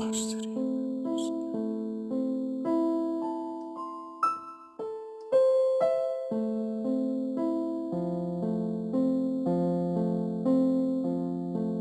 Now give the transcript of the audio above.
Baştırıyoruz.